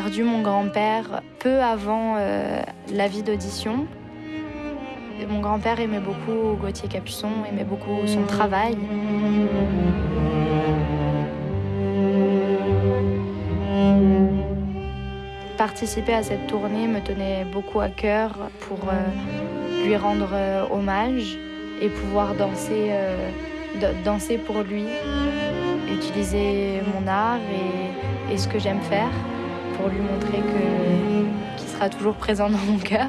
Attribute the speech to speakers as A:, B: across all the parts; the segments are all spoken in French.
A: perdu mon grand-père peu avant euh, la vie d'audition. Mon grand-père aimait beaucoup Gauthier Capuçon, aimait beaucoup son travail. Participer à cette tournée me tenait beaucoup à cœur pour euh, lui rendre euh, hommage et pouvoir danser, danser pour lui, utiliser mon art et ce que j'aime faire pour lui montrer qu'il sera toujours présent dans mon cœur.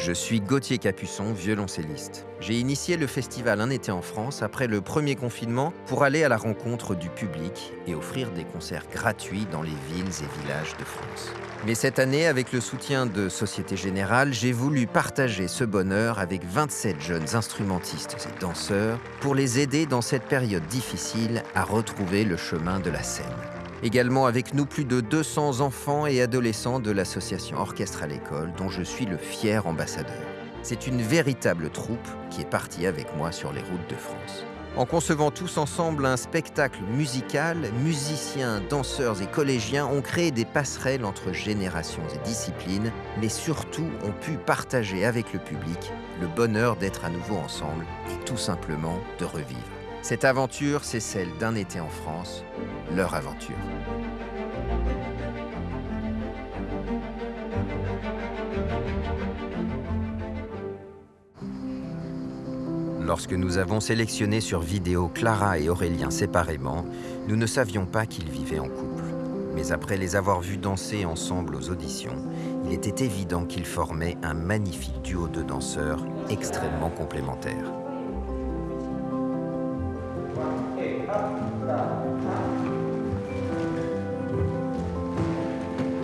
B: Je suis Gauthier Capuçon, violoncelliste. J'ai initié le festival Un été en France après le premier confinement pour aller à la rencontre du public et offrir des concerts gratuits dans les villes et villages de France. Mais cette année, avec le soutien de Société Générale, j'ai voulu partager ce bonheur avec 27 jeunes instrumentistes et danseurs pour les aider dans cette période difficile à retrouver le chemin de la scène. Également avec nous plus de 200 enfants et adolescents de l'association Orchestre à l'école dont je suis le fier ambassadeur. C'est une véritable troupe qui est partie avec moi sur les routes de France. En concevant tous ensemble un spectacle musical, musiciens, danseurs et collégiens ont créé des passerelles entre générations et disciplines, mais surtout ont pu partager avec le public le bonheur d'être à nouveau ensemble et tout simplement de revivre. Cette aventure, c'est celle d'un été en France, leur aventure. Lorsque nous avons sélectionné sur vidéo Clara et Aurélien séparément, nous ne savions pas qu'ils vivaient en couple. Mais après les avoir vus danser ensemble aux auditions, il était évident qu'ils formaient un magnifique duo de danseurs extrêmement complémentaires.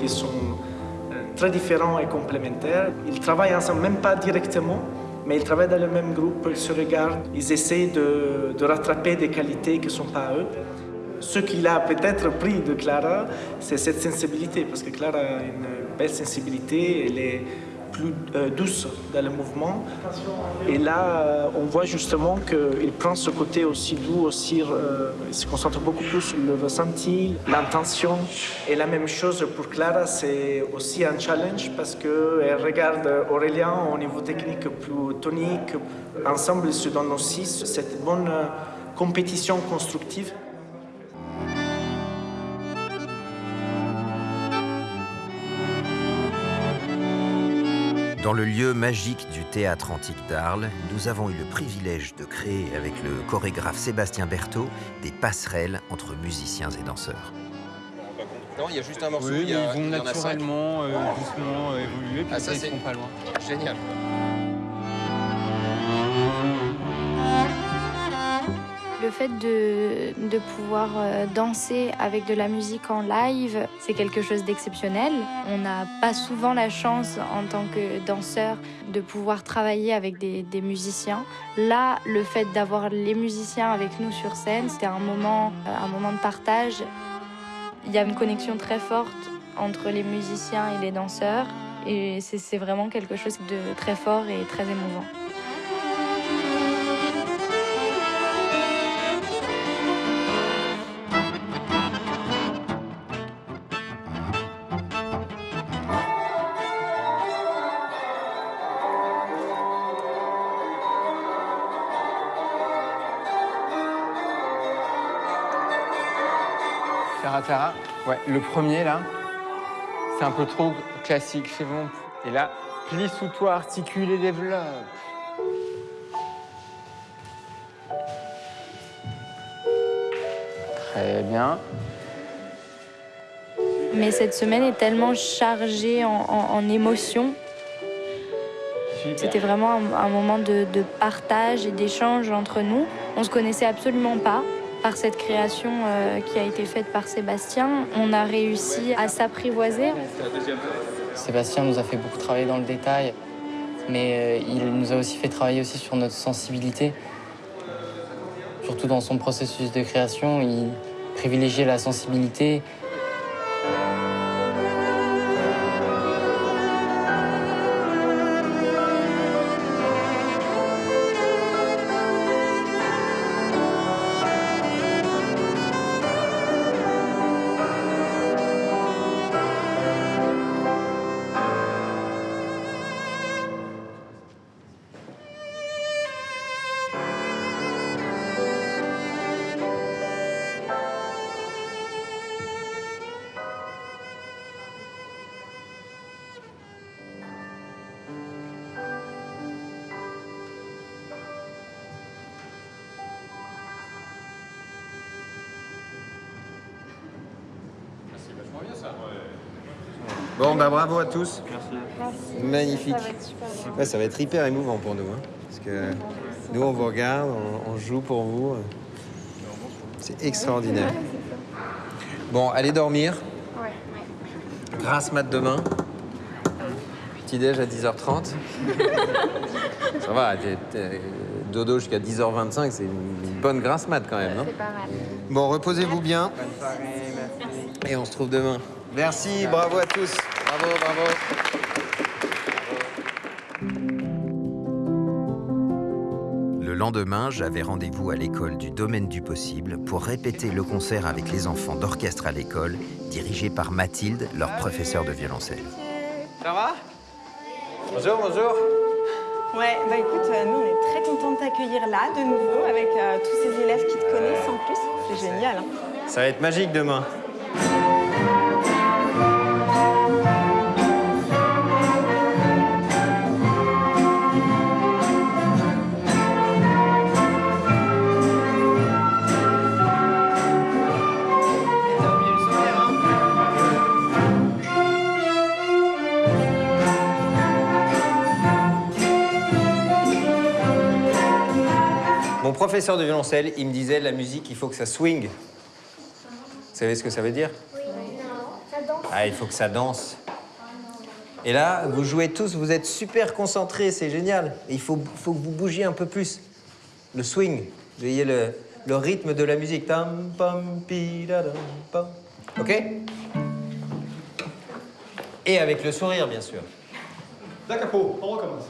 C: Ils sont euh, très différents et complémentaires. Ils travaillent ensemble, même pas directement, mais ils travaillent dans le même groupe, ils se regardent, ils essaient de, rattraper des qualités qui ne sont pas eux. Ce qu'il a peut-être pris de Clara, c'est cette sensibilité, parce que Clara a une belle sensibilité, elle est plus euh, douce dans le mouvement. Et là, euh, on voit justement qu'il prend ce côté aussi doux, aussi, euh, il se concentre beaucoup plus sur le ressenti, l'intention. Et la même chose pour Clara, c'est aussi un challenge parce qu'elle regarde Aurélien au niveau technique plus tonique. Ensemble, ils se donnent aussi cette bonne compétition constructive.
B: Dans le lieu magique du théâtre antique d'Arles, nous avons eu le privilège de créer avec le chorégraphe Sébastien Berthaud des passerelles entre musiciens et danseurs.
D: Non, il y a juste un morceau.
E: Oui,
D: il y a-
E: ils vont
D: il y en a
E: naturellement, euh, doucement euh, évoluer, puis
D: Ah, ça,
E: ils pas loin.
D: Génial.
A: Le fait de, de pouvoir euh, danser avec de la musique en live, c'est quelque chose d'exceptionnel. On n'a pas souvent la chance en tant que danseur de pouvoir travailler avec des, musiciens. Là, le fait d'avoir les musiciens avec nous sur scène, c'était un moment, euh, un moment de partage. Il y a une connexion très forte entre les musiciens et les danseurs. Et c'est vraiment quelque chose de très fort et très émouvant.
E: Clara, ouais, le premier là, c'est un peu trop classique, c'est bon. Et là, plie sous toi, articule et développe. Très bien.
A: Mais cette semaine est tellement chargée en, en- en émotions. C'était vraiment un, un moment de, de partage et d'échange entre nous. On se connaissait absolument pas. Par cette création euh, qui a été faite par Sébastien, on a réussi à s'apprivoiser.
F: Sébastien nous a fait beaucoup travailler dans le détail, mais euh, il nous a aussi fait travailler aussi sur notre sensibilité. Surtout dans son processus de création, il privilégiait la sensibilité.
B: Bon, bah bravo à tous. Magnifique. Ouais, ça va être hyper émouvant pour nous. hein, parce que nous, on vous regarde, on, on joue pour vous. C'est extraordinaire. Bon, allez dormir. Grasse mat demain. Petit déj à 10h30. Ça va, dodo jusqu'à 10h25, c'est une bonne grasse mat quand même, non?
A: C'est pas mal.
B: Bon, reposez-vous bien. Et on se trouve demain. Merci, bravo à tous. Bravo, bravo. Le lendemain, j'avais rendez-vous à l'école du domaine du possible pour répéter le concert avec les enfants d'orchestre à l'école, dirigé par Mathilde, leur professeur de violoncelle.
E: Ça va? Bonjour, bonjour.
G: Ouais, bah écoute, euh, nous on est très contents de t'accueillir là de nouveau avec euh, tous ces élèves qui te connaissent en plus. C'est génial. Hein
B: Ça va être magique demain. Professeur de violoncelle, il me disait la musique, il faut que ça swing. Vous savez ce que ça veut dire? Ah, il faut que ça danse. Et là, vous jouez tous, vous êtes super concentrés, c'est génial. Et il faut, faut que vous bougiez un peu plus. Le swing, vous voyez le, le rythme de la musique. Tam, pam, pi, da, dam, pam. OK? Et avec le sourire, bien sûr.
C: Da capo, on recommence.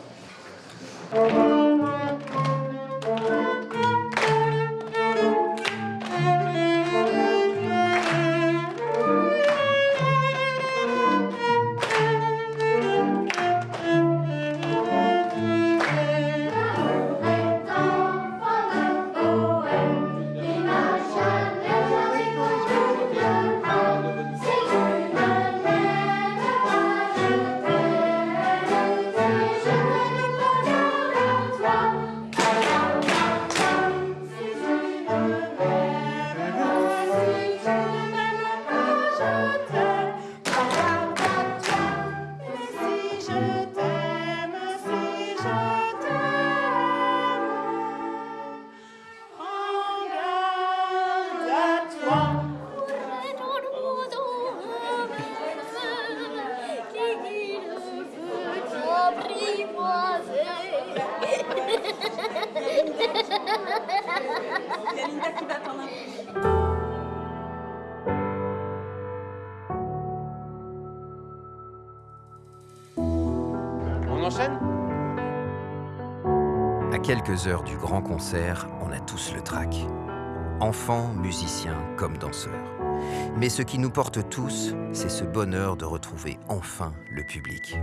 B: Heures du grand concert, on a tous le trac. Enfants, musiciens comme danseurs. Mais ce qui nous porte tous, c'est ce bonheur de retrouver enfin le public.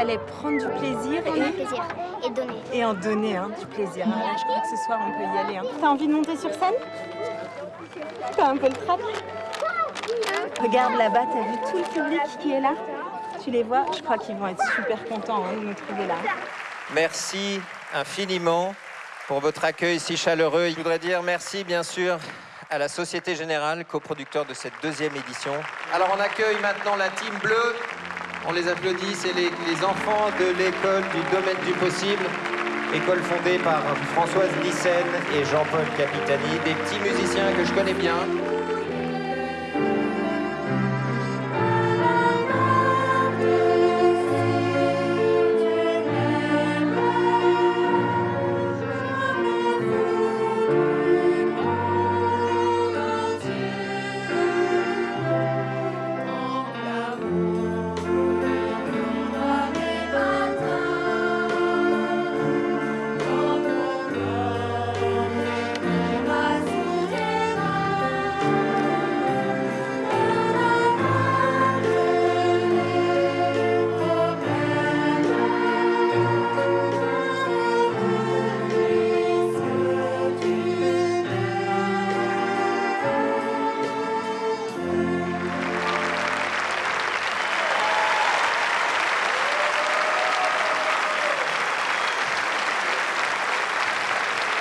H: Il
G: fallait prendre du plaisir
H: Prendre
G: et,
H: plaisir et donner.
G: et en donner hein, du plaisir. Là, je crois que ce soir, on peut y aller. Hein. T'as envie de monter sur scène? T'as un peu le trac? Regarde là-bas, t'as vu tout le public qui est là? Tu les vois? Je crois qu'ils vont être super contents hein, de nous trouver là.
B: Merci infiniment pour votre accueil si chaleureux. Je voudrais dire merci bien sûr à la Société Générale, coproducteur de cette deuxième édition. Alors on accueille maintenant la team bleue. On les applaudit, c'est les, enfants de l'école du domaine du possible. École fondée par Françoise Nissen et Jean-Paul Capitani, des petits musiciens que je connais bien.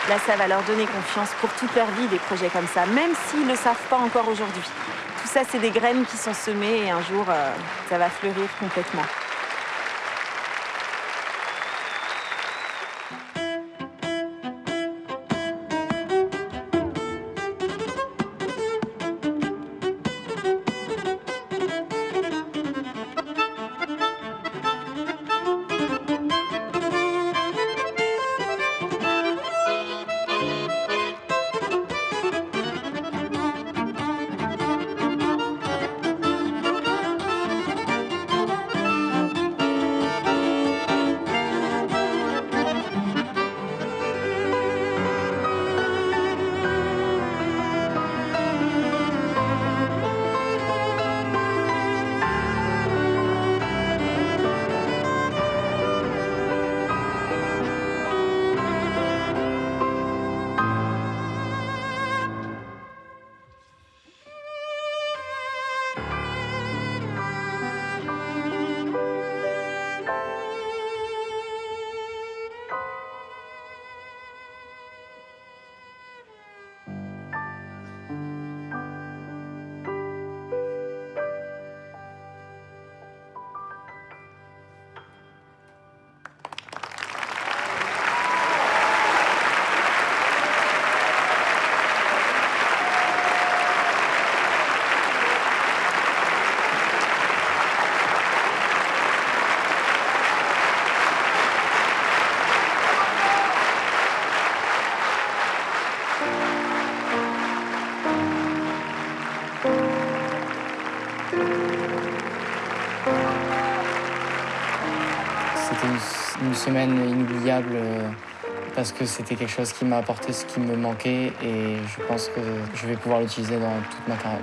G: Là, ça va leur donner confiance pour toute leur vie, des projets comme ça, même s'ils ne le savent pas encore aujourd'hui. Tout ça, c'est des graines qui sont semées et un jour, euh, ça va fleurir complètement.
F: Semaine inoubliable euh, parce que c'était quelque chose qui m'a apporté ce qui me manquait et je pense que je vais pouvoir l'utiliser dans toute ma carrière.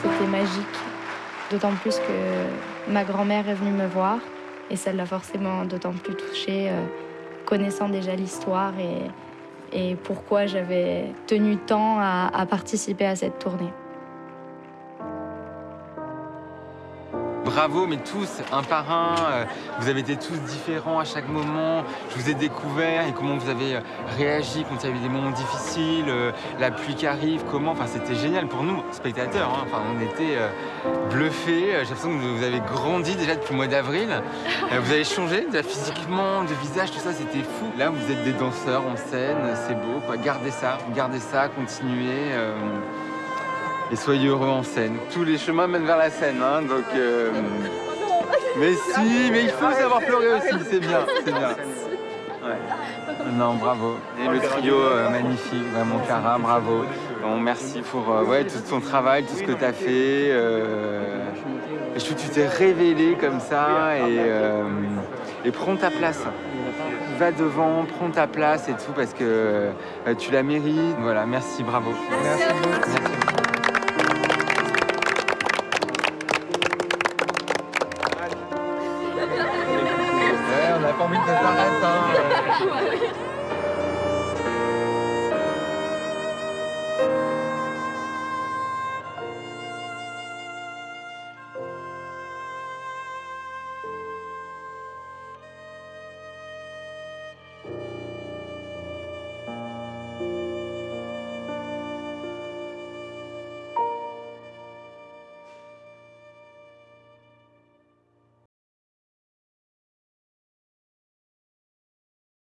A: C'était magique, d'autant plus que ma grand-mère est venue me voir et ça l'a forcément d'autant plus touchée, euh, connaissant déjà l'histoire et, pourquoi j'avais tenu tant à participer à cette tournée.
E: Bravo, mais tous, un par un. euh, Vous avez été tous différents à chaque moment. Je vous ai découvert et comment vous avez euh, réagi quand il y a eu des moments difficiles, euh, la pluie qui arrive, comment. Enfin, c'était génial pour nous, spectateurs. hein. Enfin, on était bluffés. J'ai l'impression que vous avez grandi déjà depuis le mois d'avril. Vous avez changé, déjà physiquement, de visage, tout ça, c'était fou. Là, vous êtes des danseurs en scène, c'est beau. Quoi. Gardez ça, gardez ça, continuez. Et soyez heureux en scène. Tous les chemins mènent vers la scène, hein, donc. euh, Mais si, mais il faut savoir pleurer aussi, c'est bien, c'est bien. Ouais. Non, bravo. Et le trio euh, magnifique, vraiment Cara, bravo. Bon, merci pour euh, ouais, tout ton travail, tout ce que tu as fait. et je trouve que tu t'es révélé comme ça et, et prends ta place. Va devant, prends ta place et tout parce que tu la mérites. Voilà, merci, bravo.
H: Merci.
E: Merci.